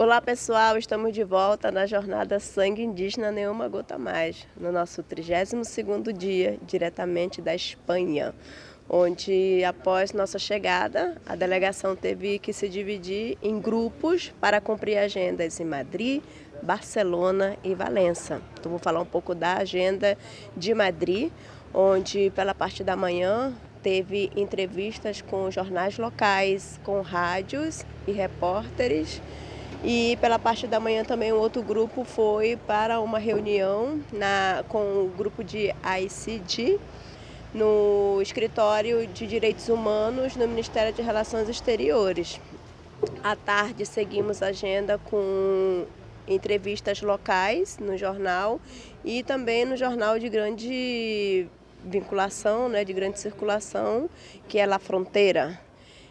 Olá pessoal, estamos de volta na jornada Sangue Indígena Nenhuma Gota Mais, no nosso 32º dia, diretamente da Espanha, onde após nossa chegada, a delegação teve que se dividir em grupos para cumprir agendas em Madrid, Barcelona e Valença. Então vou falar um pouco da agenda de Madrid, onde pela parte da manhã teve entrevistas com jornais locais, com rádios e repórteres, e pela parte da manhã também um outro grupo foi para uma reunião na, com o grupo de ICD no escritório de direitos humanos no Ministério de Relações Exteriores. À tarde seguimos a agenda com entrevistas locais no jornal e também no jornal de grande vinculação, né, de grande circulação, que é La Fronteira,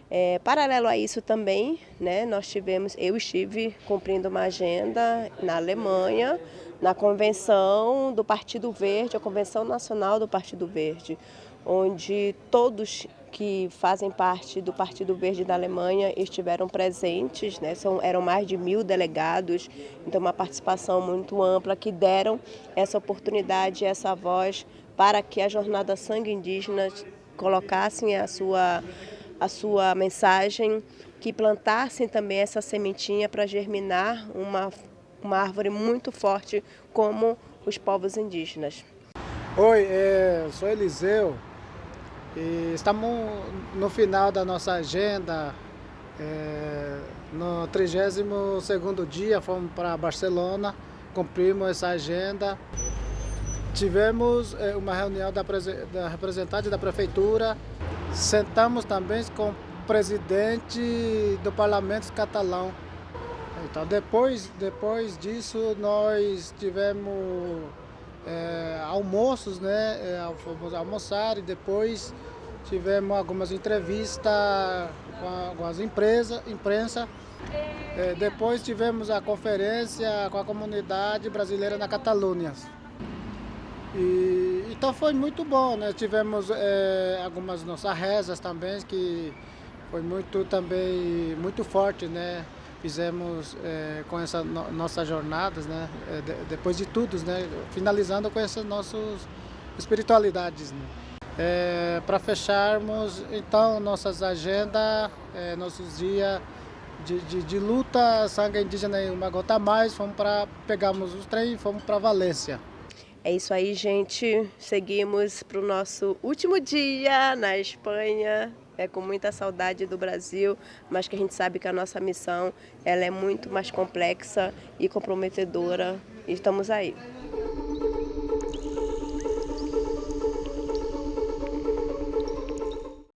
é, paralelo a isso também, né, nós tivemos, eu estive cumprindo uma agenda na Alemanha, na convenção do Partido Verde, a Convenção Nacional do Partido Verde, onde todos que fazem parte do Partido Verde da Alemanha estiveram presentes, né? São, eram mais de mil delegados, então uma participação muito ampla que deram essa oportunidade, essa voz para que a Jornada Sangue Indígena colocassem a sua a sua mensagem, que plantassem também essa sementinha para germinar uma, uma árvore muito forte como os povos indígenas. Oi, é, sou Eliseu e estamos no final da nossa agenda. É, no 32º dia fomos para Barcelona, cumprimos essa agenda. Tivemos é, uma reunião da, da representante da prefeitura Sentamos também com o presidente do parlamento catalão. Então, depois, depois disso, nós tivemos é, almoços, né? É, fomos almoçar e depois tivemos algumas entrevistas com as empresas, imprensa. É, depois tivemos a conferência com a comunidade brasileira na Catalunha. E, então foi muito bom, né? Tivemos é, algumas nossas rezas também, que foi muito também muito forte, né? Fizemos é, com essas no, nossas jornadas, né? É, de, depois de tudo, né? Finalizando com essas nossas espiritualidades, né? Para fecharmos então nossas agendas, nossos dias de, de, de, luta, sangue indígena em uma gota a mais, fomos para pegamos os trem e fomos para Valência. É isso aí, gente. Seguimos para o nosso último dia na Espanha. É com muita saudade do Brasil, mas que a gente sabe que a nossa missão ela é muito mais complexa e comprometedora. E estamos aí.